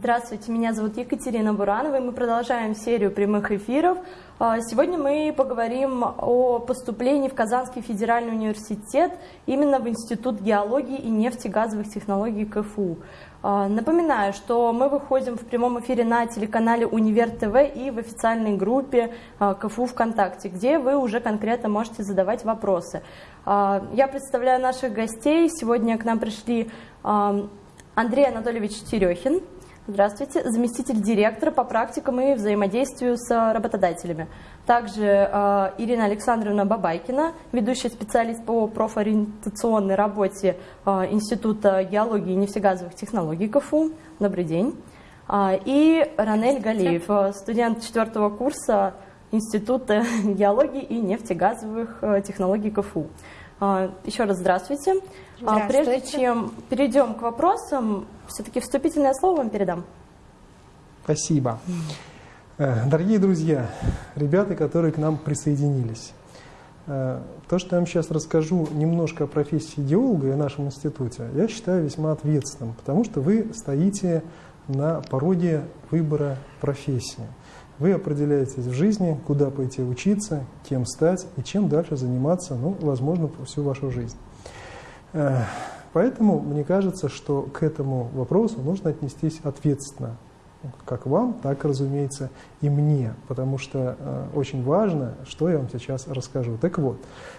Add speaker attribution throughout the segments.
Speaker 1: Здравствуйте, меня зовут Екатерина Буранова, и мы продолжаем серию прямых эфиров. А, сегодня мы поговорим о поступлении в Казанский федеральный университет именно в Институт геологии и нефтегазовых технологий КФУ. А, напоминаю, что мы выходим в прямом эфире на телеканале Универ ТВ и в официальной группе а, КФУ ВКонтакте, где вы уже конкретно можете задавать вопросы. Я представляю наших гостей. Сегодня к нам пришли Андрей Анатольевич Терехин, Здравствуйте. Заместитель директора по практикам и взаимодействию с работодателями. Также э, Ирина Александровна Бабайкина, ведущий специалист по профориентационной работе э, Института геологии и нефтегазовых технологий КФУ. Добрый день. Э, и Ранель Галеев, э, студент четвертого курса Института геологии и нефтегазовых э, технологий КФУ. Э, еще раз здравствуйте.
Speaker 2: здравствуйте.
Speaker 1: Прежде чем перейдем к вопросам, все-таки вступительное слово вам передам.
Speaker 3: Спасибо. Э, дорогие друзья, ребята, которые к нам присоединились, э, то, что я вам сейчас расскажу немножко о профессии геолога и нашем институте, я считаю весьма ответственным, потому что вы стоите на пороге выбора профессии. Вы определяетесь в жизни, куда пойти учиться, кем стать и чем дальше заниматься, ну, возможно, всю вашу жизнь. Поэтому мне кажется, что к этому вопросу нужно отнестись ответственно, как вам, так, разумеется, и мне, потому что э, очень важно, что я вам сейчас расскажу. Так вот,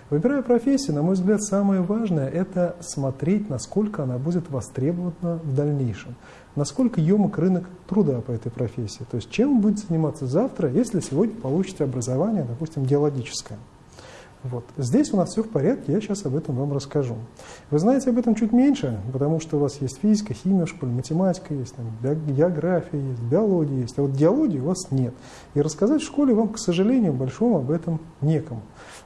Speaker 3: выбирая профессию, на мой взгляд, самое важное – это смотреть, насколько она будет востребована в дальнейшем, насколько емок рынок труда по этой профессии, то есть чем вы будете заниматься завтра, если сегодня получите образование, допустим, геологическое. Вот. Здесь у нас все в порядке, я сейчас об этом вам расскажу. Вы знаете об этом чуть меньше, потому что у вас есть физика, химия школе, математика есть, там, география есть, биология есть, а вот геологии у вас нет. И рассказать в школе вам, к сожалению, большому об этом некому.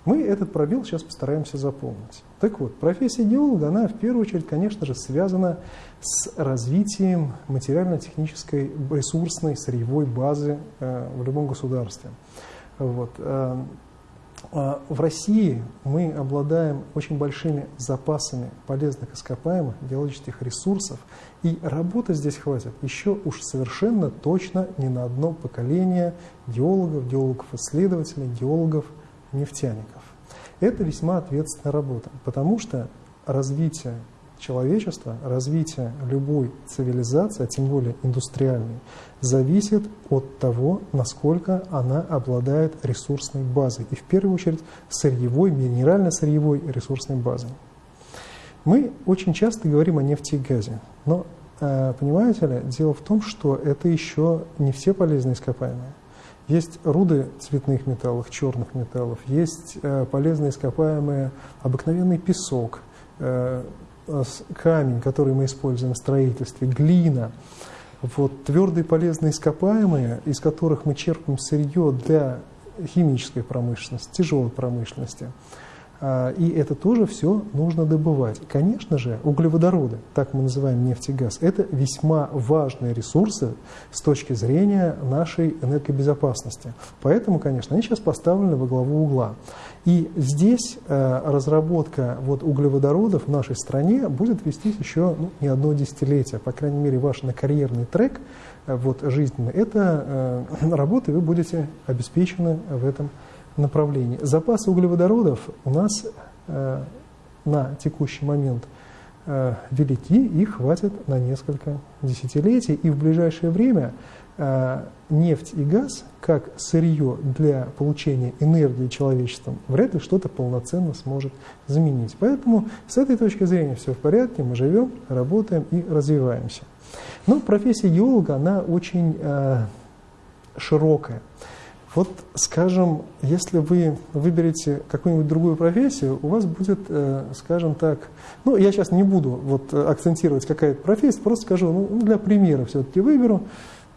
Speaker 3: Мы этот пробел сейчас постараемся заполнить. Так вот, профессия геолога, она в первую очередь, конечно же, связана с развитием материально-технической ресурсной сырьевой базы э, в любом государстве. Вот. А, в России мы обладаем очень большими запасами полезных ископаемых геологических ресурсов, и работы здесь хватит еще уж совершенно точно не на одно поколение геологов, геологов-исследователей, геологов-нефтяников. Это весьма ответственная работа, потому что развитие человечества, развитие любой цивилизации, а тем более индустриальной, зависит от того, насколько она обладает ресурсной базой. И в первую очередь сырьевой, минерально-сырьевой ресурсной базой. Мы очень часто говорим о нефти и газе, но, э, понимаете ли, дело в том, что это еще не все полезные ископаемые. Есть руды цветных металлов, черных металлов, есть э, полезные ископаемые, обыкновенный песок, э, камень, который мы используем в строительстве, глина, вот, твердые полезные ископаемые, из которых мы черпаем сырье для химической промышленности, тяжелой промышленности – а, и это тоже все нужно добывать. Конечно же, углеводороды, так мы называем нефть и газ, это весьма важные ресурсы с точки зрения нашей энергобезопасности. Поэтому, конечно, они сейчас поставлены во главу угла. И здесь э, разработка вот, углеводородов в нашей стране будет вестись еще ну, не одно десятилетие. По крайней мере, ваш накарьерный трек э, вот, жизненный, это э, вы будете обеспечены в этом направлении. Запасы углеводородов у нас э, на текущий момент велики, их хватит на несколько десятилетий, и в ближайшее время нефть и газ, как сырье для получения энергии человечеством, вряд ли что-то полноценно сможет заменить. Поэтому с этой точки зрения все в порядке, мы живем, работаем и развиваемся. Но профессия геолога, она очень э, широкая. Вот, скажем, если вы выберете какую-нибудь другую профессию, у вас будет, э, скажем так, ну, я сейчас не буду вот акцентировать какая-то профессия, просто скажу, ну, для примера все-таки выберу,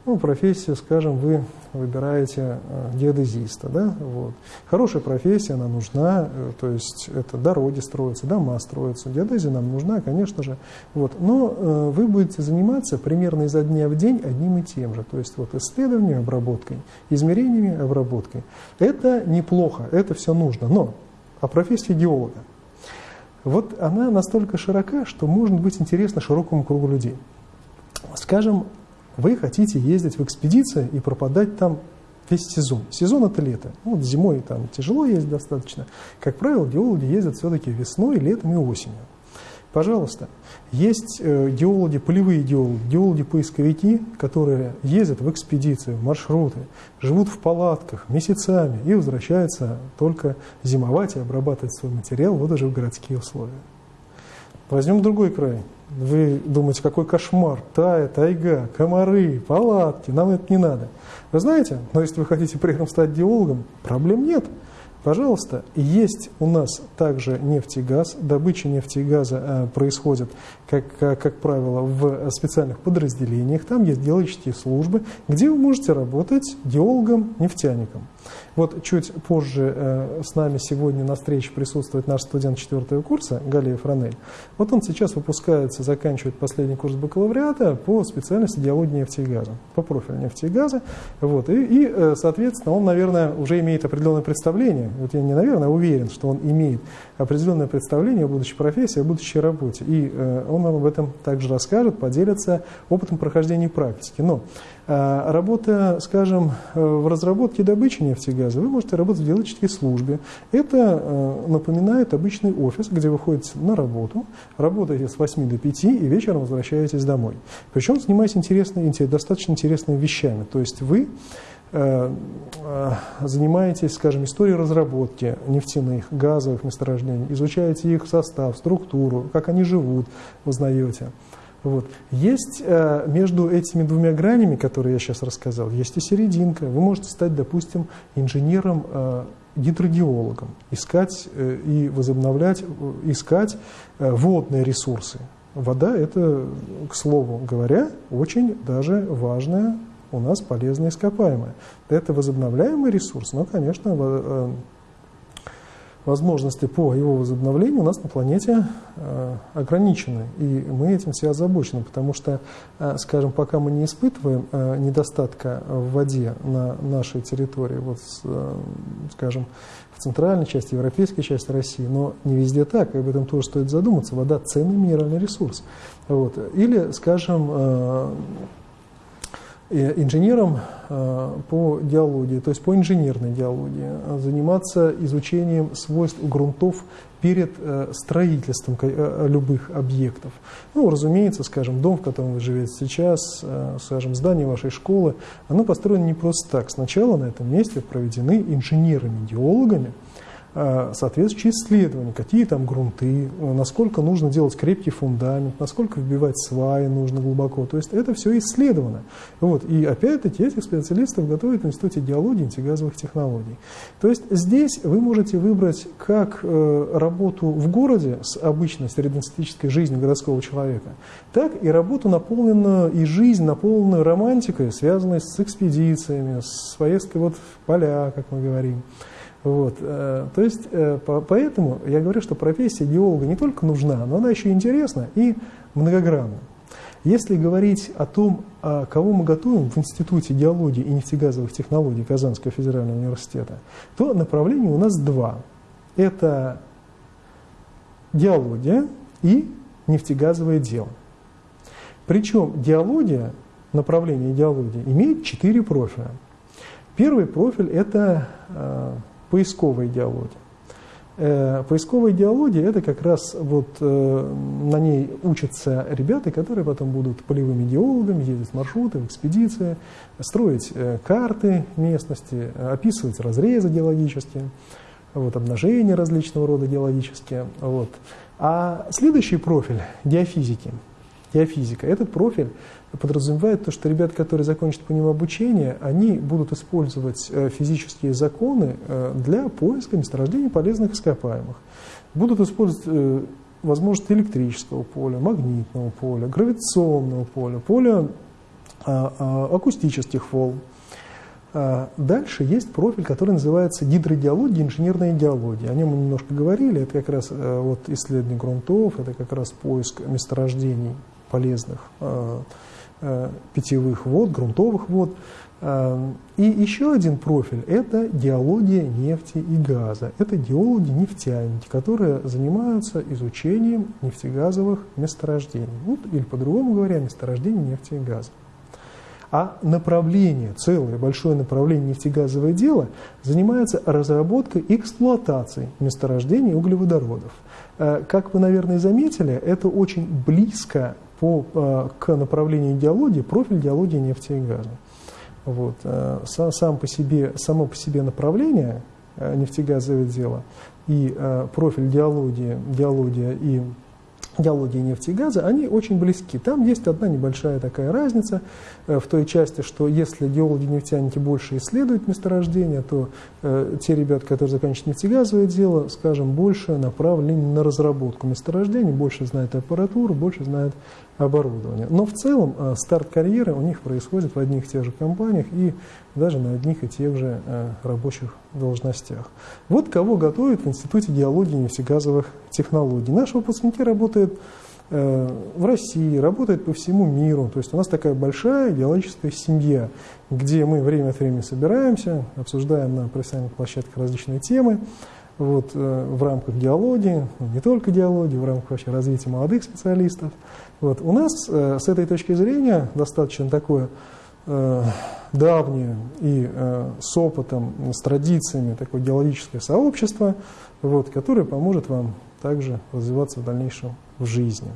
Speaker 3: ну, профессию, скажем, вы выбираете э, геодезиста, да, вот. Хорошая профессия, она нужна, э, то есть это дороги строятся, дома строятся, геодезия нам нужна, конечно же, вот. Но э, вы будете заниматься примерно изо дня в день одним и тем же, то есть вот исследованием, обработкой, измерениями, обработкой. Это неплохо, это все нужно, но а профессия геолога, вот она настолько широка, что может быть интересна широкому кругу людей. Скажем, вы хотите ездить в экспедиции и пропадать там весь сезон. Сезон это лето. Ну, вот зимой там тяжело ездить достаточно. Как правило, геологи ездят все-таки весной, летом и осенью. Пожалуйста, есть э, геологи, полевые геологи, геологи-поисковики, которые ездят в экспедиции, в маршруты, живут в палатках месяцами и возвращаются только зимовать и обрабатывать свой материал вот уже в городские условия. Возьмем другой край. Вы думаете, какой кошмар, тая, тайга, комары, палатки, нам это не надо. Вы знаете, но если вы хотите при этом стать геологом, проблем нет. Пожалуйста, есть у нас также нефть и газ. Добыча нефти и газа э, происходит, как, как, как правило, в специальных подразделениях. Там есть геологические службы, где вы можете работать геологом-нефтяником. Вот чуть позже э, с нами сегодня на встрече присутствует наш студент четвертого курса Галиев Ранель. Вот он сейчас выпускается, заканчивает последний курс бакалавриата по специальности геологии нефти и газа, по профилю нефти и газа. Вот. И, и, э, соответственно, он, наверное, уже имеет определенное представление, вот я не, наверное, уверен, что он имеет определенное представление о будущей профессии, о будущей работе. И э, он нам об этом также расскажет, поделится опытом прохождения практики. Но а, работа, скажем, э, в разработке и добыче нефти и газа, вы можете работать в геологической службе. Это э, напоминает обычный офис, где вы ходите на работу, работаете с 8 до 5 и вечером возвращаетесь домой. Причем занимаясь интересными, достаточно интересными вещами. То есть вы э, занимаетесь, скажем, историей разработки нефтяных, газовых месторождений, изучаете их состав, структуру, как они живут, узнаете. Вот. Есть э, между этими двумя гранями, которые я сейчас рассказал, есть и серединка. Вы можете стать, допустим, инженером, э, гидрогеологом, искать э, и возобновлять, э, искать э, водные ресурсы. Вода – это, к слову говоря, очень даже важная у нас полезная ископаемая. Это возобновляемый ресурс, но, конечно, э, возможности по его возобновлению у нас на планете э, ограничены. И мы этим все озабочены, потому что, э, скажем, пока мы не испытываем недостатка в воде на нашей территории, вот, скажем, в центральной части, европейской части России, но не везде так, и об этом тоже стоит задуматься. Вода – ценный минеральный ресурс. Вот. Или, скажем, инженером э, по геологии, то есть по инженерной геологии, заниматься изучением свойств грунтов перед э, строительством э, любых объектов. Ну, разумеется, скажем, дом, в котором вы живете сейчас, скажем, здание вашей школы, оно построено не просто так. Сначала на этом месте проведены инженерами-геологами, Э, соответствующие исследования, какие там грунты, э, насколько нужно делать крепкий фундамент, насколько вбивать сваи нужно глубоко. То есть это все исследовано. Вот. И опять-таки этих специалистов готовят в Институте геологии и нефтегазовых технологий. То есть здесь вы можете выбрать как э, работу в городе с обычной среднестатистической жизнью городского человека, так и работу наполненную, и жизнь наполненную романтикой, связанной с экспедициями, с поездкой вот в поля, как мы говорим. Вот, э, то есть, э, поэтому я говорю, что профессия геолога не только нужна, но она еще интересна и многогранна. Если говорить о том, а, кого мы готовим в Институте геологии и нефтегазовых технологий Казанского федерального университета, то направлений у нас два. Это геология и нефтегазовое дело. Причем геология, направление геологии, имеет четыре профиля. Первый профиль – это а, поисковой идеологии. Э, поисковая идеология – это как раз вот э, на ней учатся ребята, которые потом будут полевыми геологами, ездить маршруты, в экспедиции, строить э, карты местности, описывать разрезы геологические, вот, обнажения различного рода геологические. Вот. А следующий профиль – геофизики. Геофизика – этот профиль подразумевает то, что ребята, которые закончат по нему обучение, они будут использовать э, физические законы э, для поиска месторождений полезных ископаемых. Будут использовать э, возможности электрического поля, магнитного поля, гравитационного поля, поля а, а, акустических волн. А, дальше есть профиль, который называется гидрогеология, инженерная геология. О нем мы немножко говорили. Это как раз вот исследование грунтов, это как раз поиск месторождений полезных Э, питьевых вод, грунтовых вод. Э, и еще один профиль – это геология нефти и газа. Это геологи-нефтяники, которые занимаются изучением нефтегазовых месторождений. Вот, или по-другому говоря, месторождений нефти и газа. А направление, целое большое направление нефтегазовое дело занимается разработкой и эксплуатацией месторождений углеводородов. Э, как вы, наверное, заметили, это очень близко по, э, к направлению идеологии, профиль идеологии нефти и газа. Вот. Э, сам по себе, само по себе направление нефтегазовое дело и профиль диалогии, диалогия и геологии нефти и газа, они очень близки. Там есть одна небольшая такая разница э, в той части, что если геологи-нефтяники больше исследуют месторождения, то э, те ребята, которые заканчивают нефтегазовое дело, скажем, больше направлены на разработку месторождений, больше знают аппаратуру, больше знают оборудования. Но в целом э, старт карьеры у них происходит в одних и тех же компаниях и даже на одних и тех же э, рабочих должностях. Вот кого готовят в Институте геологии и нефтегазовых технологий. Наши выпускники работают э, в России, работают по всему миру. То есть у нас такая большая геологическая семья, где мы время от времени собираемся, обсуждаем на профессиональных площадках различные темы вот, в рамках геологии, ну, не только геологии, в рамках вообще развития молодых специалистов. Вот. У нас э, с этой точки зрения достаточно такое э, давнее и э, с опытом, с традициями такое геологическое сообщество, вот, которое поможет вам также развиваться в дальнейшем в жизни.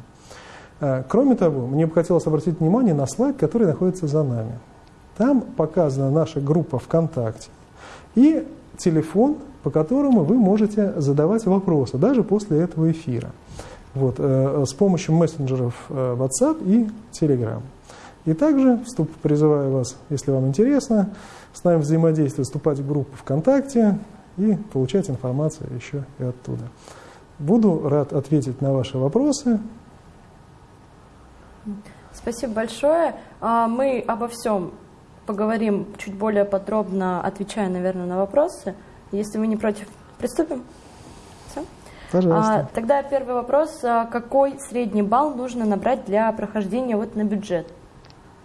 Speaker 3: Э, кроме того, мне бы хотелось обратить внимание на слайд, который находится за нами. Там показана наша группа ВКонтакте и телефон, по которому вы можете задавать вопросы, даже после этого эфира вот, э, с помощью мессенджеров э, WhatsApp и Telegram. И также вступ, призываю вас, если вам интересно, с нами взаимодействовать, вступать в группу ВКонтакте и получать информацию еще и оттуда. Буду рад ответить на ваши вопросы.
Speaker 1: Спасибо большое. А, мы обо всем поговорим чуть более подробно, отвечая, наверное, на вопросы. Если вы не против, приступим.
Speaker 3: Пожалуйста.
Speaker 1: А, тогда первый вопрос. А какой средний балл нужно набрать для прохождения вот на бюджет?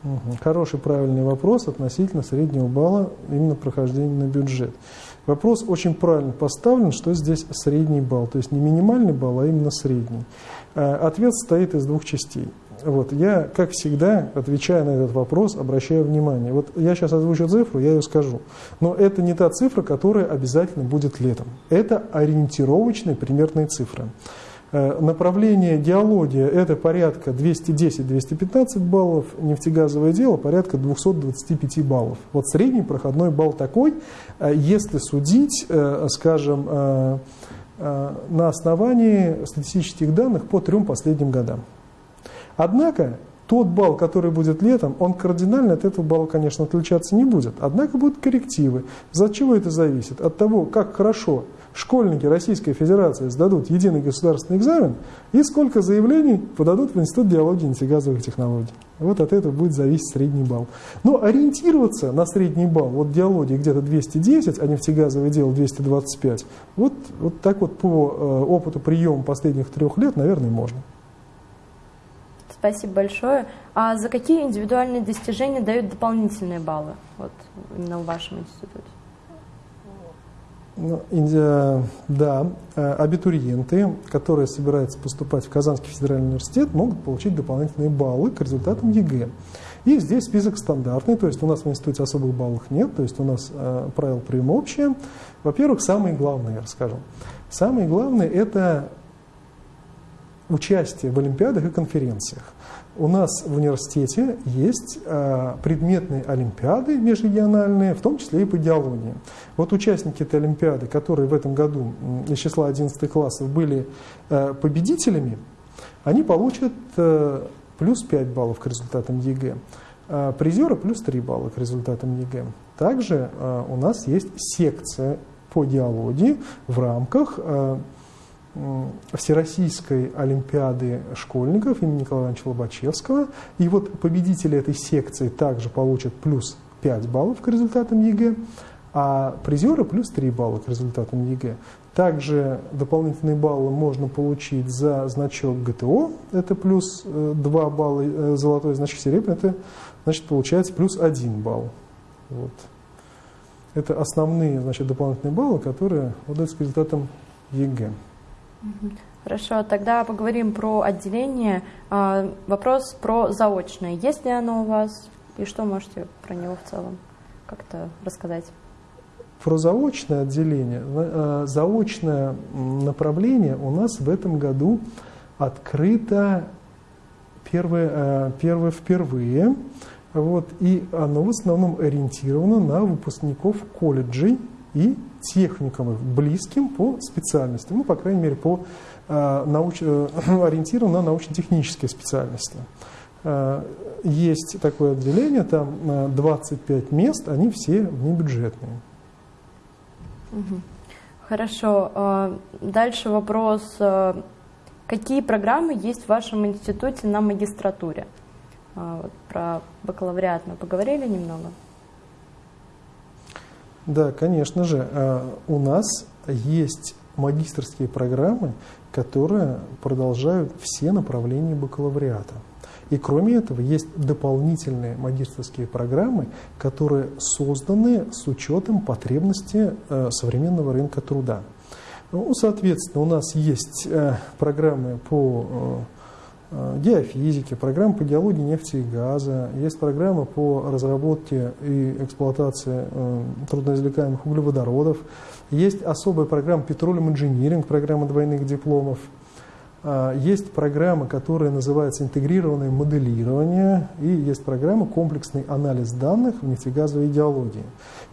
Speaker 3: Угу. Хороший, правильный вопрос относительно среднего балла именно прохождения на бюджет. Вопрос очень правильно поставлен, что здесь средний балл, то есть не минимальный балл, а именно средний. А, ответ состоит из двух частей. Вот, я, как всегда, отвечая на этот вопрос, обращаю внимание. Вот я сейчас озвучу цифру, я ее скажу. Но это не та цифра, которая обязательно будет летом. Это ориентировочная примерная цифра. Э, направление геология – это порядка 210-215 баллов, нефтегазовое дело – порядка 225 баллов. Вот средний проходной балл такой, э, если судить, э, скажем, на основании статистических данных по трем последним годам. Однако тот балл, который будет летом, он кардинально от этого балла, конечно, отличаться не будет. Однако будут коррективы. За чего это зависит? От того, как хорошо школьники Российской Федерации сдадут единый государственный экзамен и сколько заявлений подадут в Институт биологии и нефтегазовых технологий. Вот от этого будет зависеть средний балл. Но ориентироваться на средний балл, вот геологи где-то 210, а нефтегазовое дело 225, вот, вот так вот по э, опыту приема последних трех лет, наверное, можно.
Speaker 1: Спасибо большое. А за какие индивидуальные достижения дают дополнительные баллы вот, именно в вашем институте?
Speaker 3: Ну, да, э, абитуриенты, которые собираются поступать в Казанский федеральный университет, могут получить дополнительные баллы к результатам ЕГЭ. И здесь список стандартный, то есть у нас в институте особых баллов нет, то есть у нас э, правила приема общие. Во-первых, самое главное, я расскажу. Самое главное – это участие в олимпиадах и конференциях. У нас в университете есть э, предметные олимпиады межрегиональные, в том числе и по геологии. Вот участники этой олимпиады, которые в этом году из числа 11 классов были э, победителями, они получат э, плюс 5 баллов к результатам ЕГЭ. Призеры плюс 3 балла к результатам ЕГЭ. Также у нас есть секция по геологии в рамках Всероссийской Олимпиады школьников имени Николая Ивановича Лобачевского. И вот победители этой секции также получат плюс 5 баллов к результатам ЕГЭ, а призеры плюс 3 балла к результатам ЕГЭ. Также дополнительные баллы можно получить за значок ГТО, это плюс 2 э, балла, э, золотой значок серебряный, это значит получается плюс 1 балл. Вот. Это основные значит, дополнительные баллы, которые выдаются к результатам ЕГЭ.
Speaker 1: Хорошо, тогда поговорим про отделение. А, вопрос про заочное. Есть ли оно у вас? И что можете про него в целом как-то рассказать?
Speaker 3: Про заочное отделение, э, заочное направление у нас в этом году открыто первое, э, первое впервые. Вот, и оно в основном ориентировано на выпускников колледжей и техникумов, близким по специальности, ну, по крайней мере, по, э, науч, э, ориентировано на научно-технические специальности. Э, есть такое отделение, там 25 мест, они все внебюджетные.
Speaker 1: Хорошо. Дальше вопрос. Какие программы есть в вашем институте на магистратуре? Про бакалавриат мы поговорили немного.
Speaker 3: Да, конечно же. У нас есть магистрские программы, которые продолжают все направления бакалавриата. И кроме этого есть дополнительные магистрские программы, которые созданы с учетом потребностей э, современного рынка труда. Ну, соответственно, у нас есть э, программы по э, геофизике, программы по геологии нефти и газа, есть программы по разработке и эксплуатации трудноизвлекаемых углеводородов, есть особая программа Petroleum Engineering, программа двойных дипломов – а, есть программа, которая называется интегрированное моделирование, и есть программа комплексный анализ данных в нефтегазовой идеологии.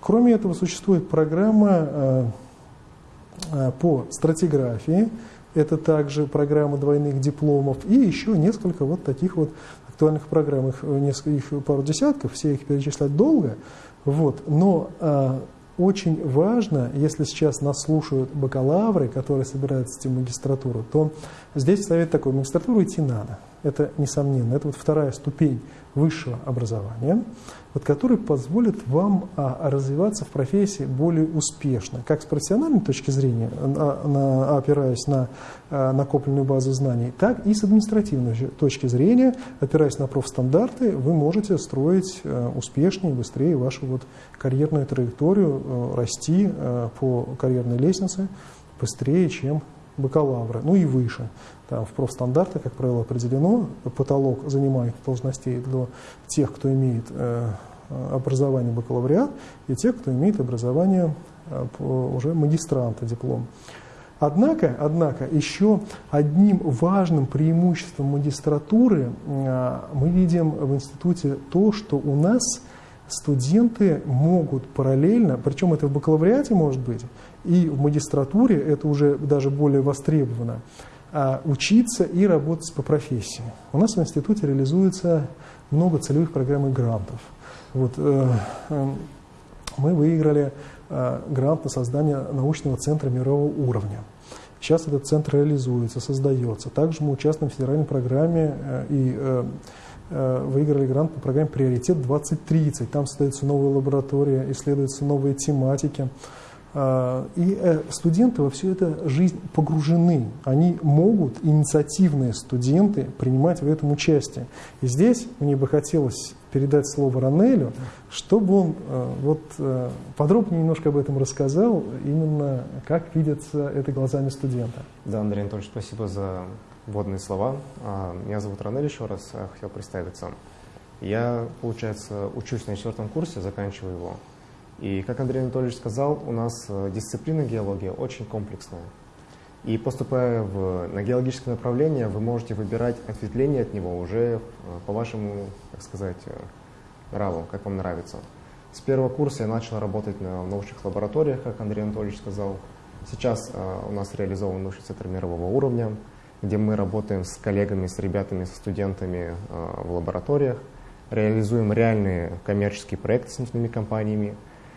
Speaker 3: Кроме этого, существует программа по стратиграфии, это также программа двойных дипломов, и еще несколько вот таких вот актуальных программ, их, несколько, их пару десятков, все их перечислять долго, вот, но очень важно, если сейчас нас слушают бакалавры, которые собираются идти в магистратуру, то здесь совет такой, магистратуру идти надо. Это несомненно. Это вот вторая ступень высшего образования, вот, который позволит вам а, развиваться в профессии более успешно, как с профессиональной точки зрения, а, на, опираясь на а, накопленную базу знаний, так и с административной точки зрения, опираясь на профстандарты, вы можете строить а, успешнее, быстрее вашу вот карьерную траекторию, а, расти а, по карьерной лестнице быстрее, чем бакалавры, ну и выше. Там в профстандартах, как правило, определено потолок занимаемых должностей для тех, кто имеет э, образование бакалавриат, и тех, кто имеет образование э, уже магистранта, диплом. Однако, однако, еще одним важным преимуществом магистратуры э, мы видим в институте то, что у нас студенты могут параллельно, причем это в бакалавриате может быть, и в магистратуре это уже даже более востребовано, а, учиться и работать по профессии. У нас в институте реализуется много целевых программ и грантов. Вот, э, э, мы выиграли э, грант на создание научного центра мирового уровня. Сейчас этот центр реализуется, создается. Также мы участвуем в федеральной программе и выиграли грант по программе «Приоритет 2030». Там создаются новые лаборатории, исследуются новые тематики. А, и э, студенты во всю эту жизнь погружены. Они могут, инициативные студенты, принимать в этом участие. И здесь мне бы хотелось передать слово Ранелю, чтобы он э, вот, э, подробнее немножко об этом рассказал, именно как видится это глазами студента.
Speaker 2: Да, Андрей Анатольевич, спасибо за вводные слова. А, меня зовут Ранель еще раз, хотел представиться. Я, получается, учусь на четвертом курсе, заканчиваю его. И, как Андрей Анатольевич сказал, у нас э, дисциплина геология очень комплексная. И поступая в, на геологическое направление, вы можете выбирать ответвление от него уже э, по вашему, так сказать, э, нраву, как вам нравится. С первого курса я начал работать на научных лабораториях, как Андрей Анатольевич сказал. Сейчас у нас реализован научный центр мирового уровня, где мы работаем с коллегами, с ребятами, со студентами в лабораториях, реализуем реальные коммерческие проекты с нефтяными компаниями,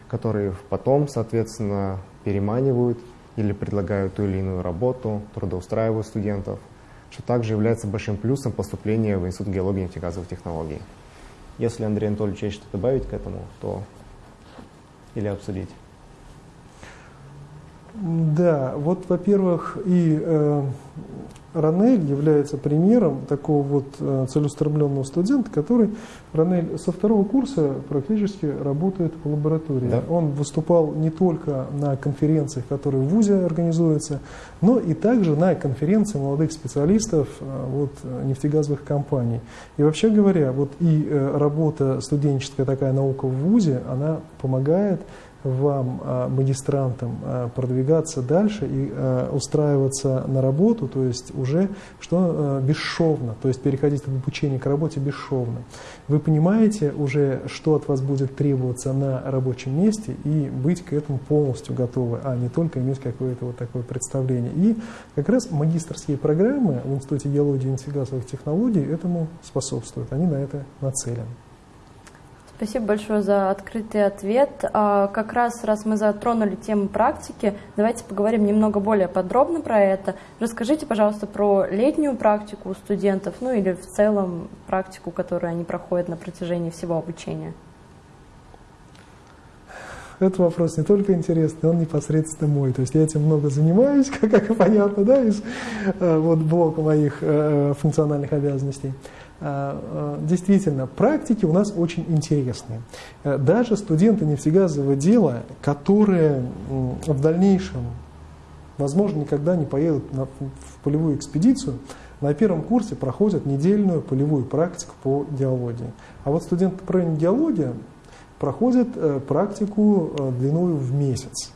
Speaker 2: которые потом, соответственно, переманивают или предлагают ту или иную работу, трудоустраивают студентов, что также является большим плюсом поступления в Институт геологии и нефтегазовых технологий. Если Андрей Анатольевич есть что добавить к этому, то или обсудить.
Speaker 3: Да, вот, во-первых, и э, Ранель является примером такого вот э, целеустремленного студента, который, Ранель, со второго курса практически работает в лаборатории. Да. Он выступал не только на конференциях, которые в ВУЗе организуются, но и также на конференции молодых специалистов э, вот, нефтегазовых компаний. И вообще говоря, вот и э, работа студенческая такая наука в ВУЗе, она помогает вам, а, магистрантам, а, продвигаться дальше и а, устраиваться на работу, то есть уже что бесшовно, то есть переходить от обучения к работе бесшовно. Вы понимаете уже, что от вас будет требоваться на рабочем месте и быть к этому полностью готовы, а не только иметь какое-то вот такое представление. И как раз магистрские программы в Институте геологии и нефтегазовых технологий этому способствуют, они на это нацелены.
Speaker 1: Спасибо большое за открытый ответ. А, как раз, раз мы затронули тему практики, давайте поговорим немного более подробно про это. Расскажите, пожалуйста, про летнюю практику у студентов, ну или в целом практику, которую они проходят на протяжении всего обучения.
Speaker 3: Этот вопрос не только интересный, он непосредственно мой. То есть я этим много занимаюсь, как, как понятно, да, из э, вот, блока моих э, функциональных обязанностей. А, а, действительно, практики у нас очень интересные. Э, даже студенты нефтегазового дела, которые в дальнейшем, возможно, никогда не поедут на, в полевую экспедицию, на первом курсе проходят недельную полевую практику по геологии. А вот студенты по геология проходят э, практику э, длиной в месяц.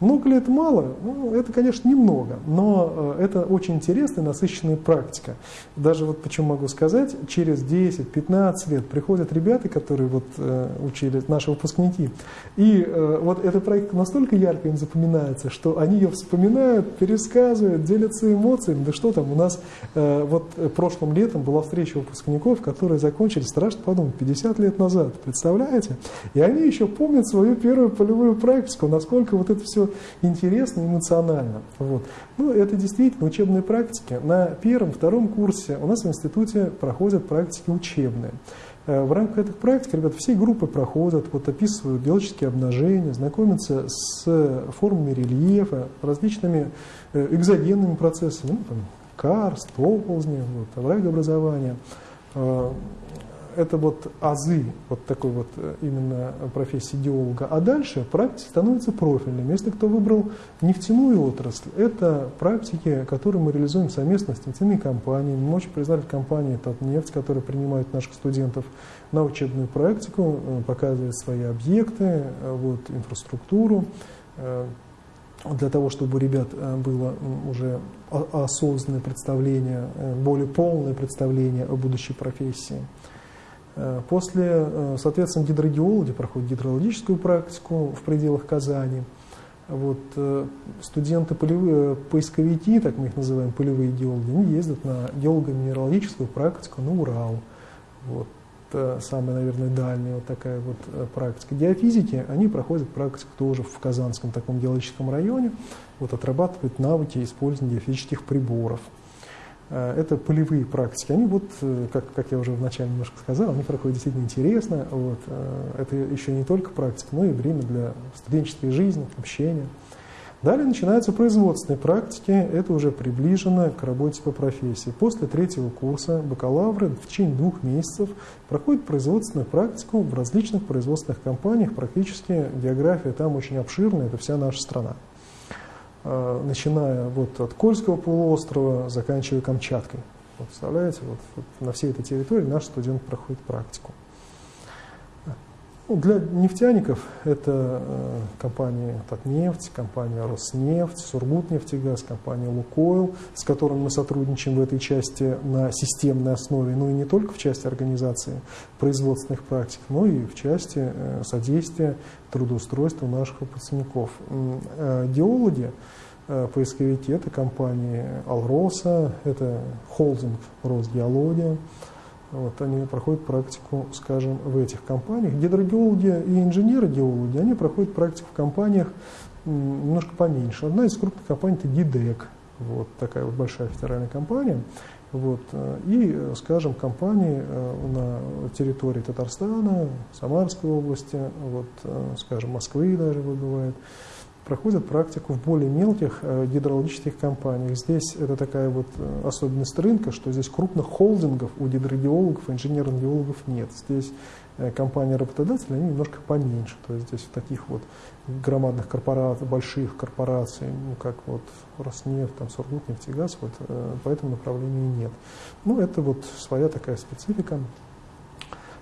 Speaker 3: Много ли это мало? Ну, это, конечно, немного, но э, это очень интересная, насыщенная практика. Даже вот почему могу сказать, через 10-15 лет приходят ребята, которые вот э, учили, наши выпускники, и э, вот эта практика настолько ярко им запоминается, что они ее вспоминают, пересказывают, делятся эмоциями. Да что там, у нас вот прошлым летом была встреча выпускников, которые закончили, страшно подумать, 50 лет назад, представляете? И они еще помнят свою первую полевую практику, насколько вот это все интересно, эмоционально. Вот. Ну, это действительно учебные практики. На первом, втором курсе у нас в институте проходят практики учебные. Э, в рамках этих практик, ребята, все группы проходят, вот описывают геологические обнажения, знакомятся с формами рельефа, различными э, экзогенными процессами, ну, там, карст, оползни, вот, оврагообразования, э, это вот азы вот такой вот э, именно профессии геолога. А дальше практики становятся профильными. Если кто выбрал нефтяную отрасль, это практики, которые мы реализуем совместно с нефтяными компаниями. Мы очень признали компании «Татнефть», которые принимают наших студентов на учебную практику, э, показывают свои объекты, э, вот, инфраструктуру, для того, чтобы у ребят было уже осознанное представление, более полное представление о будущей профессии. Э, после, э, соответственно, гидрогеологи проходят гидрологическую практику в пределах Казани. Вот, э, студенты полевые, поисковики, так мы их называем, полевые геологи, они ездят на геолого-минералогическую практику на Урал. Вот, самая, наверное, дальняя вот такая вот практика. Геофизики, они проходят практику тоже в Казанском таком геологическом районе, вот, отрабатывают навыки использования геофизических приборов. Э, это полевые практики. Они вот, э, как, как я уже вначале немножко сказал, они проходят действительно интересно. Вот. Э, это еще не только практика, но и время для студенческой жизни, общения. Далее начинаются производственные практики, это уже приближено к работе по профессии. После третьего курса бакалавры в течение двух месяцев проходят производственную практику в различных производственных компаниях, практически география там очень обширная, это вся наша страна. Э, начиная вот от Кольского полуострова, заканчивая Камчаткой. Вот, представляете, вот, вот на всей этой территории наш студент проходит практику. Ну, для нефтяников это э, компания Татнефть, компания Роснефть, Сургутнефтегаз, компания Лукойл, с которыми мы сотрудничаем в этой части на системной основе, ну и не только в части организации производственных практик, но и в части э, содействия трудоустройства наших выпускников. Э, геологи, э, поисковики, это компании Алроса, это холдинг Росгеология, вот, они проходят практику, скажем, в этих компаниях. Гидрогеологи и инженеры-геологи, они проходят практику в компаниях немножко поменьше. Одна из крупных компаний – это ГИДЕК, вот такая вот большая федеральная компания. Вот, и, скажем, компании э, на территории Татарстана, Самарской области, вот, э, скажем, Москвы даже бывает, проходят практику в более мелких э, гидрологических компаниях. Здесь это такая вот э, особенность рынка, что здесь крупных холдингов у гидрогеологов, инженерных геологов нет. Здесь э, компании работодатели, они немножко поменьше. То есть здесь таких вот громадных корпораций, больших корпораций, ну, как вот Роснефть, там, Сургутнефтегаз, вот по этому направлению нет. Ну, это вот своя такая специфика.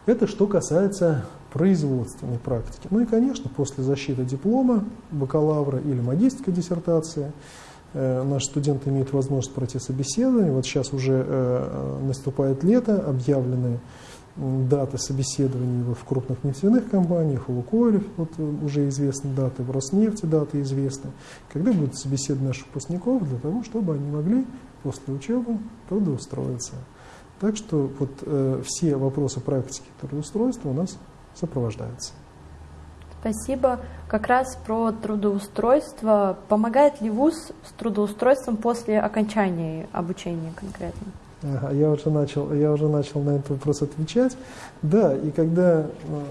Speaker 3: Это что касается производственной практики. Ну и, конечно, после защиты диплома, бакалавра или магистрской диссертации, э, наши студенты имеют возможность пройти собеседование. Вот сейчас уже э, наступает лето, объявлены даты собеседований в крупных нефтяных компаниях, у Лукойлев вот э, уже известны даты, в Роснефти даты известны, когда будут собеседовать наших выпускников для того, чтобы они могли после учебы трудоустроиться. Так что вот э, все вопросы практики трудоустройства у нас сопровождаются.
Speaker 1: Спасибо. Как раз про трудоустройство. Помогает ли ВУЗ с трудоустройством после окончания обучения конкретно?
Speaker 3: Ага, я уже начал, я уже начал на этот вопрос отвечать. Да, и когда э,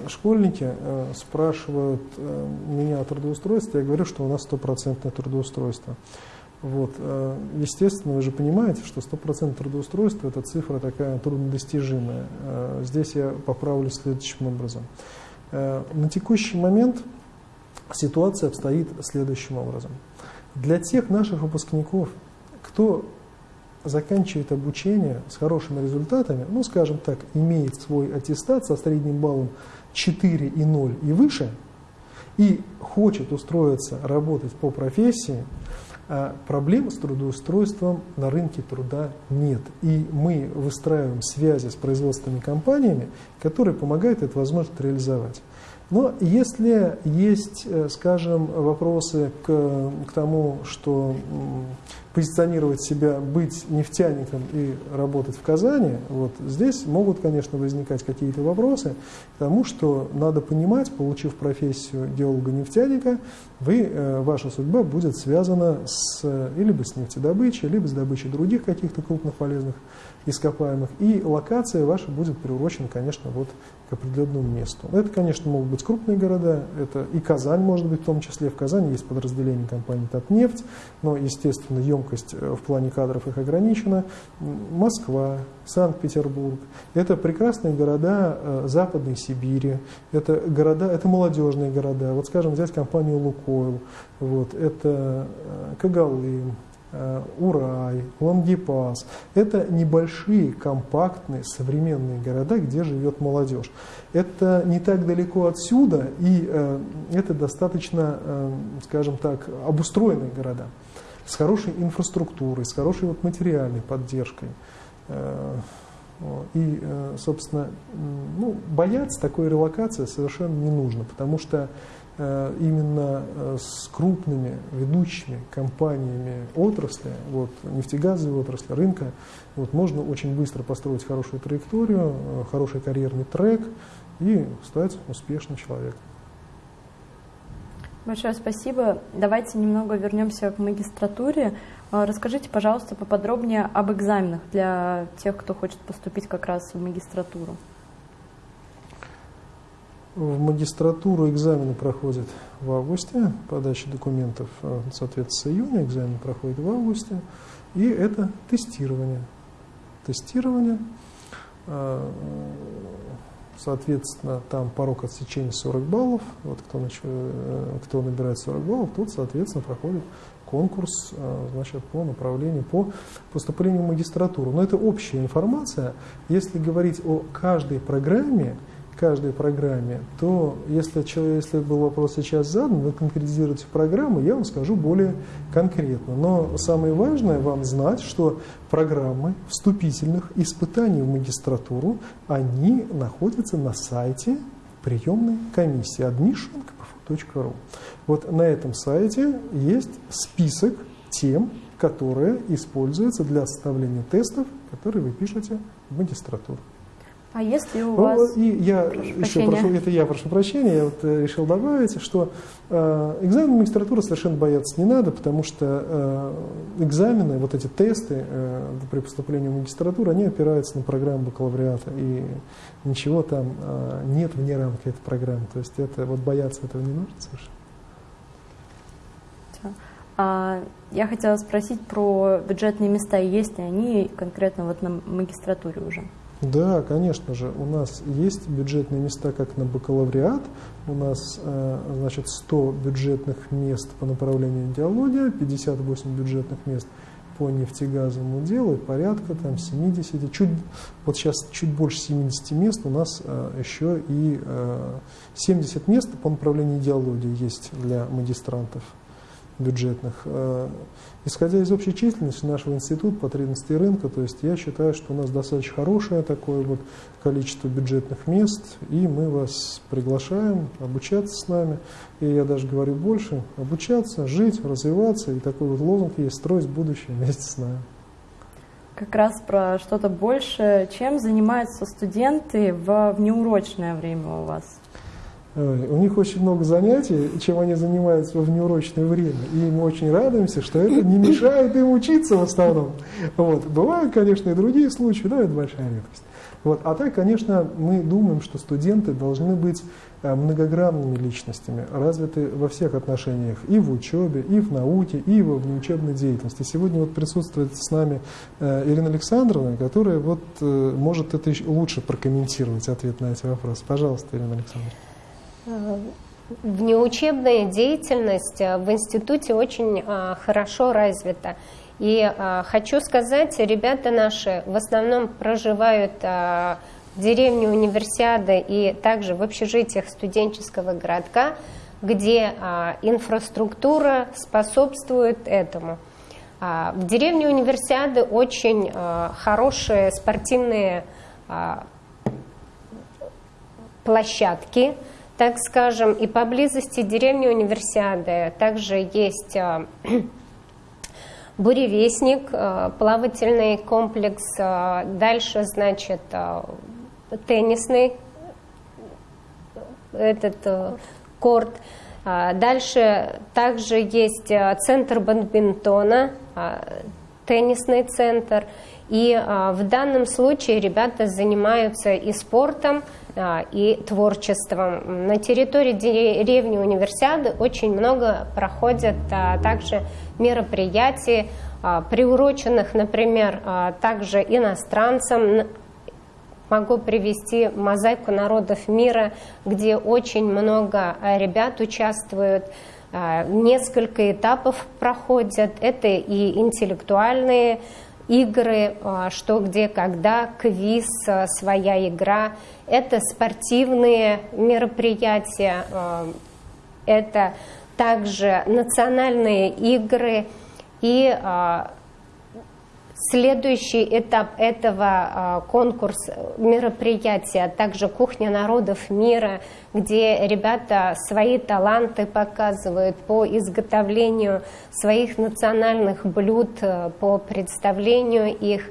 Speaker 3: школьники э, спрашивают э, меня о трудоустройстве, я говорю, что у нас стопроцентное трудоустройство. Вот. Э, естественно, вы же понимаете, что 100% трудоустройства – это цифра такая труднодостижимая. Э, здесь я поправлю следующим образом. Э, на текущий момент ситуация обстоит следующим образом. Для тех наших выпускников, кто заканчивает обучение с хорошими результатами, ну, скажем так, имеет свой аттестат со средним баллом 4 и 0 и выше, и хочет устроиться работать по профессии, проблем с трудоустройством на рынке труда нет. И мы выстраиваем связи с производственными компаниями, которые помогают эту возможность реализовать. Но если есть, э, скажем, вопросы к, к тому, что позиционировать себя, быть нефтяником и работать в Казани, вот здесь могут, конечно, возникать какие-то вопросы к тому, что надо понимать, получив профессию геолога-нефтяника, вы, э, ваша судьба будет связана с, либо с нефтедобычей, либо с добычей других каких-то крупных полезных ископаемых, и локация ваша будет приурочена, конечно, вот к определенному месту. Это, конечно, могут быть крупные города, это и Казань может быть в том числе. В Казани есть подразделение компании «Татнефть», но, естественно, емкость э, в плане кадров их ограничена. Москва, Санкт-Петербург. Это прекрасные города э, Западной Сибири, это, города, это молодежные города. Вот, скажем, взять компанию «Лукойл», вот, это э, Кагалым, Э, Урай, Лангепас. Это небольшие, компактные, современные города, где живет молодежь. Это не так далеко отсюда, и э, это достаточно, э, скажем так, обустроенные города с хорошей инфраструктурой, с хорошей вот материальной поддержкой. И, собственно, ну, бояться такой релокации совершенно не нужно, потому что Э, именно э, с крупными ведущими компаниями отрасли, вот, нефтегазовой отрасли, рынка, вот, можно очень быстро построить хорошую траекторию, э, хороший карьерный трек и стать успешным человеком.
Speaker 1: Большое спасибо. Давайте немного вернемся к магистратуре. Расскажите, пожалуйста, поподробнее об экзаменах для тех, кто хочет поступить как раз в магистратуру.
Speaker 3: В магистратуру экзамены проходят в августе, подача документов, э, соответственно, с июня, экзамен проходит в августе, и это тестирование. Тестирование, э, соответственно, там порог отсечения 40 баллов, вот кто, э, кто набирает 40 баллов, тот, соответственно, проходит конкурс значит, по направлению, по поступлению в магистратуру. Но это общая информация. Если говорить о каждой программе, каждой программе, то если, если был вопрос сейчас задан, вы конкретизируете программу, я вам скажу более конкретно. Но самое важное вам знать, что программы вступительных испытаний в магистратуру, они находятся на сайте приемной комиссии admission.kpfu.ru. Вот на этом сайте есть список тем, которые используются для составления тестов, которые вы пишете в магистратуру.
Speaker 1: А если у ну, вас...
Speaker 3: И я еще прошу, это я прошу прощения, я вот э, решил добавить, что э, экзамен магистратуры совершенно бояться не надо, потому что э, экзамены, вот эти тесты э, при поступлении в магистратуру, они опираются на программу бакалавриата, и ничего там э, нет вне рамки этой программы. То есть это вот бояться этого не нужно совершенно.
Speaker 1: А, я хотела спросить про бюджетные места, есть ли они конкретно вот на магистратуре уже?
Speaker 3: Да, конечно же, у нас есть бюджетные места как на бакалавриат, у нас э, значит 100 бюджетных мест по направлению идеология, 58 бюджетных мест по нефтегазовому делу, порядка там 70, чуть, вот сейчас чуть больше 70 мест у нас э, еще и 70 мест по направлению идеологии есть для магистрантов бюджетных. Э, исходя из общей численности нашего института, потребности рынка, то есть я считаю, что у нас достаточно хорошее такое вот количество бюджетных мест, и мы вас приглашаем обучаться с нами. И я даже говорю больше, обучаться, жить, развиваться, и такой вот лозунг есть, строить будущее вместе с нами.
Speaker 1: Как раз про что-то больше, чем занимаются студенты в внеурочное время у вас?
Speaker 3: У них очень много занятий, чем они занимаются во внеурочное время. И мы очень радуемся, что это не мешает им учиться в основном. Вот. Бывают, конечно, и другие случаи, но это большая редкость. Вот. А так, конечно, мы думаем, что студенты должны быть э, многогранными личностями, развиты во всех отношениях, и в учебе, и в науке, и во внеучебной деятельности. Сегодня вот присутствует с нами э, Ирина Александровна, которая вот э, может это лучше прокомментировать, ответ на эти вопросы. Пожалуйста, Ирина Александровна.
Speaker 4: Внеучебная деятельность э, в институте очень э, хорошо развита. И э, хочу сказать, ребята наши в основном проживают в деревне Универсиады и также в общежитиях студенческого городка, где инфраструктура способствует этому. В деревне Универсиады очень хорошие спортивные площадки, так скажем, и поблизости деревни Универсиады. Также есть а, буревестник, а, плавательный комплекс, а, дальше, значит, теннисный этот корт, дальше также есть центр бадминтона, теннисный центр, и в данном случае ребята занимаются и спортом, а, и творчеством. На территории деревни Универсиады очень много проходят а, также мероприятий, а, приуроченных, например, также иностранцам. Могу привести мозаику народов мира, где очень много ребят участвуют, несколько этапов проходят. Это и интеллектуальные игры, что, где, когда, квиз, своя игра – это спортивные мероприятия, э, это также национальные игры и Следующий этап этого э, конкурса мероприятия, а также кухня народов мира, где ребята свои таланты показывают по изготовлению своих национальных блюд, по представлению их.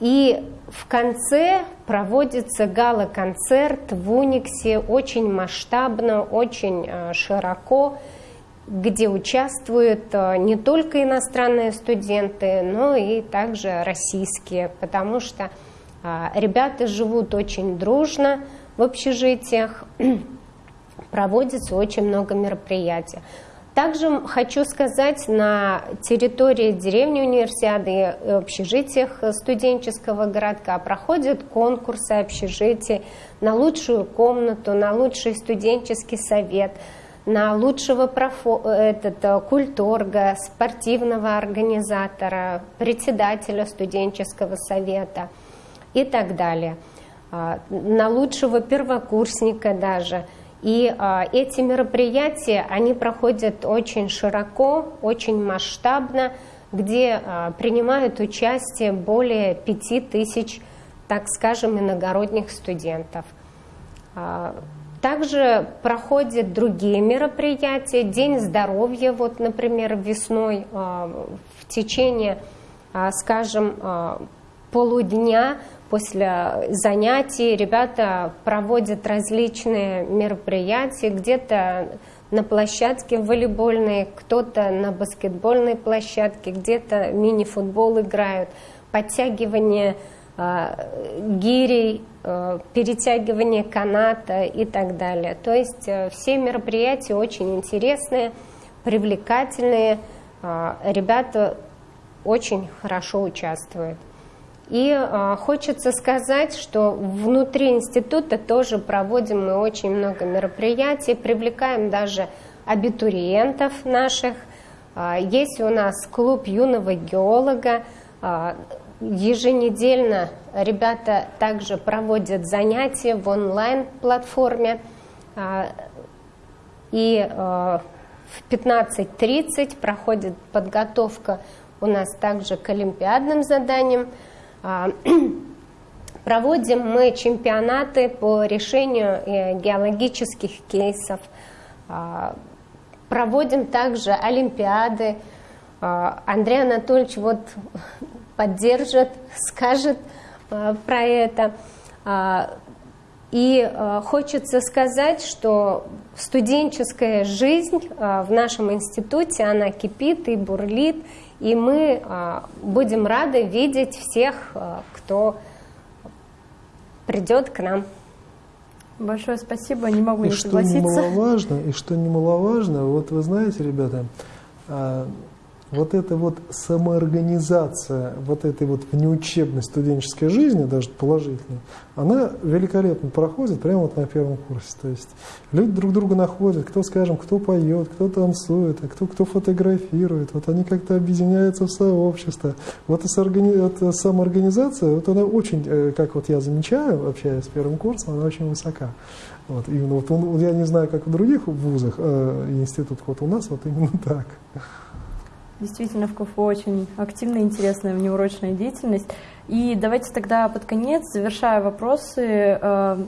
Speaker 4: И в конце проводится гала-концерт в Униксе очень масштабно, очень э, широко, где участвуют э, не только иностранные студенты, но и также российские, потому что э, ребята живут очень дружно в общежитиях, проводится очень много мероприятий. Также хочу сказать, на территории деревни универсиады и общежитиях студенческого городка проходят конкурсы общежитий на лучшую комнату, на лучший студенческий совет, на лучшего профо, этот, культорга, спортивного организатора, председателя студенческого совета и так далее. А, на лучшего первокурсника даже – и а, эти мероприятия, они проходят очень широко, очень масштабно, где а, принимают участие более пяти тысяч, так скажем, иногородних студентов. Также проходят другие мероприятия, День здоровья, вот, например, весной а, в течение, а, скажем, а, полудня После занятий ребята проводят различные мероприятия, где-то на площадке волейбольной, кто-то на баскетбольной площадке, где-то мини-футбол играют, подтягивание гирей, перетягивание каната и так далее. То есть все мероприятия очень интересные, привлекательные, ребята очень хорошо участвуют. И э, хочется сказать, что внутри института тоже проводим мы очень много мероприятий, привлекаем даже абитуриентов наших. Э, есть у нас клуб юного геолога. Э, еженедельно ребята также проводят занятия в онлайн-платформе. Э, и э, в 15.30 проходит подготовка у нас также к олимпиадным заданиям. А, проводим мы чемпионаты по решению э, геологических кейсов, а, проводим также олимпиады. А, Андрей Анатольевич вот поддержит, скажет про это. И хочется сказать, что студенческая жизнь в нашем институте, она кипит и бурлит, и мы а, будем рады видеть всех, а, кто придет к нам.
Speaker 1: Большое спасибо, не могу
Speaker 3: и
Speaker 1: не
Speaker 3: что
Speaker 1: согласиться.
Speaker 3: Немаловажно, и что немаловажно, вот вы знаете, ребята, а, вот эта вот самоорганизация вот этой вот внеучебной студенческой жизни, даже положительной, она великолепно проходит прямо вот на первом курсе. То есть люди друг друга находят, кто, скажем, кто поет, кто танцует, а кто, кто фотографирует. Вот они как-то объединяются в сообщество. Вот эта самоорганизация, вот она очень, э, как вот я замечаю, общаясь с первым курсом, она очень высока. Вот, именно вот я не знаю, как в других вузах э, институтах, вот у нас вот именно так.
Speaker 1: Действительно, в КФУ очень активная, интересная внеурочная деятельность. И давайте тогда под конец, завершая вопросы, э,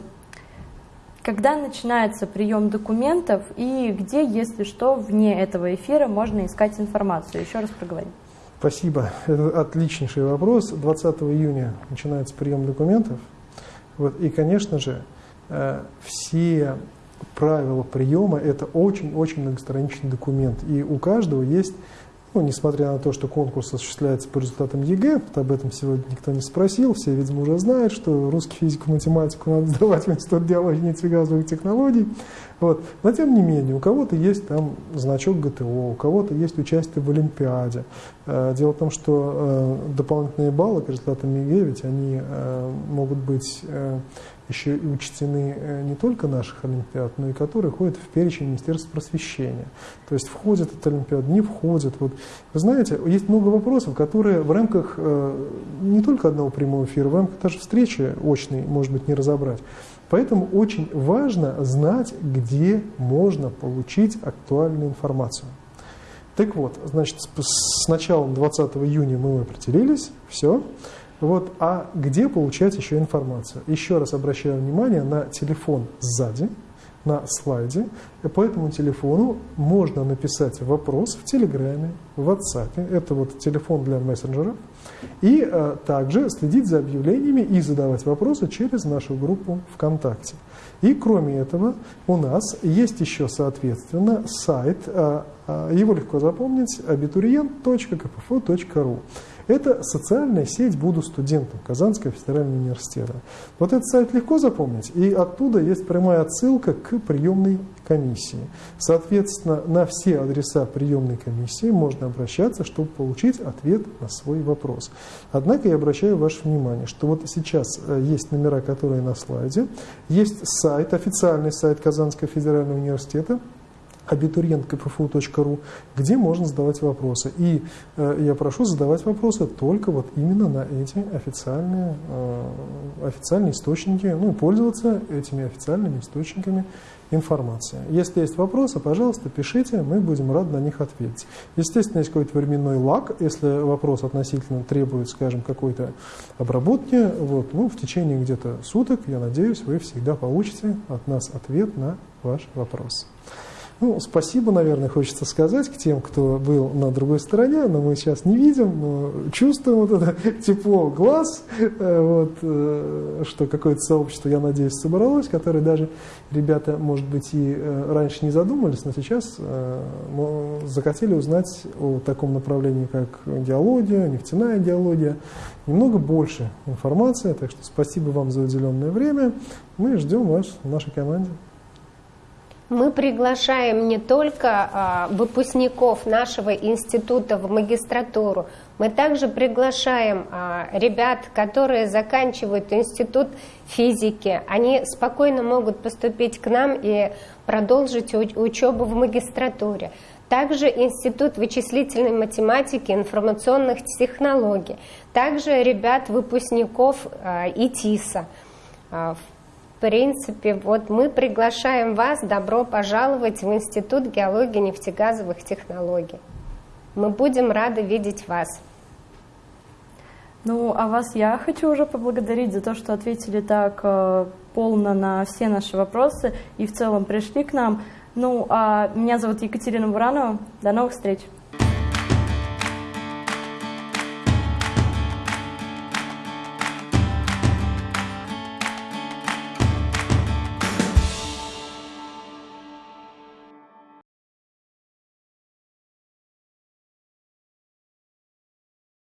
Speaker 1: когда начинается прием документов и где, если что, вне этого эфира можно искать информацию? Еще раз проговорим.
Speaker 3: Спасибо. Это отличнейший вопрос. 20 июня начинается прием документов. Вот. И, конечно же, э, все правила приема – это очень-очень многостраничный документ. И у каждого есть ну, несмотря на то, что конкурс осуществляется по результатам ЕГЭ, об этом сегодня никто не спросил, все, видимо, уже знают, что русский физику, математику надо сдавать в Институт геологии и нефтегазовых технологий. Вот. Но тем не менее, у кого-то есть там значок ГТО, у кого-то есть участие в Олимпиаде. Э, дело в том, что э, дополнительные баллы к результатам ЕГЭ, ведь они э, могут быть еще и учтены э, не только наших Олимпиад, но и которые входят в перечень Министерства просвещения. То есть входят эта Олимпиада, не входят. Вот. Вы знаете, есть много вопросов, которые в рамках э, не только одного прямого эфира, в рамках даже встречи очной, может быть, не разобрать. Поэтому очень важно знать, где можно получить актуальную информацию. Так вот, значит, с началом 20 июня мы определились, все. Вот, а где получать еще информацию? Еще раз обращаю внимание на телефон сзади, на слайде. И по этому телефону можно написать вопрос в Телеграме, в WhatsApp. Это вот телефон для мессенджеров. И а, также следить за объявлениями и задавать вопросы через нашу группу ВКонтакте. И кроме этого у нас есть еще, соответственно, сайт, а, а, его легко запомнить, abiturient.kpfu.ru. Это социальная сеть «Буду студентом» Казанского федерального университета. Вот этот сайт легко запомнить, и оттуда есть прямая отсылка к приемной комиссии. Соответственно, на все адреса приемной комиссии можно обращаться, чтобы получить ответ на свой вопрос. Однако я обращаю ваше внимание, что вот сейчас э, есть номера, которые на слайде, есть сайт, официальный сайт Казанского федерального университета, абитуриент.кпфу.ру, где можно задавать вопросы. И э, я прошу задавать вопросы только вот именно на эти официальные, э, официальные источники, ну и пользоваться этими официальными источниками информации. Если есть вопросы, пожалуйста, пишите, мы будем рады на них ответить. Естественно, есть какой-то временной лаг, если вопрос относительно требует, скажем, какой-то обработки, вот, ну, в течение где-то суток, я надеюсь, вы всегда получите от нас ответ на ваш вопрос. Ну, спасибо, наверное, хочется сказать к тем, кто был на другой стороне, но мы сейчас не видим, но чувствуем вот это тепло глаз, э, вот, э, что какое-то сообщество, я надеюсь, собралось, которое даже ребята, может быть, и э, раньше не задумались, но сейчас захотели узнать о таком направлении, как геология, нефтяная геология, немного больше информации, так что спасибо вам за уделенное время, мы ждем вас в нашей команде.
Speaker 4: Мы приглашаем не только а, выпускников нашего института в магистратуру, мы также приглашаем а, ребят, которые заканчивают институт физики. Они спокойно могут поступить к нам и продолжить учебу в магистратуре. Также Институт вычислительной математики и информационных технологий. Также ребят, выпускников а, ИТИСа. Принципе, вот мы приглашаем вас, добро пожаловать в Институт геологии нефтегазовых технологий. Мы будем рады видеть вас.
Speaker 1: Ну, а вас я хочу уже поблагодарить за то, что ответили так э, полно на все наши вопросы и в целом пришли к нам. Ну, а меня зовут Екатерина Буранова. До новых встреч!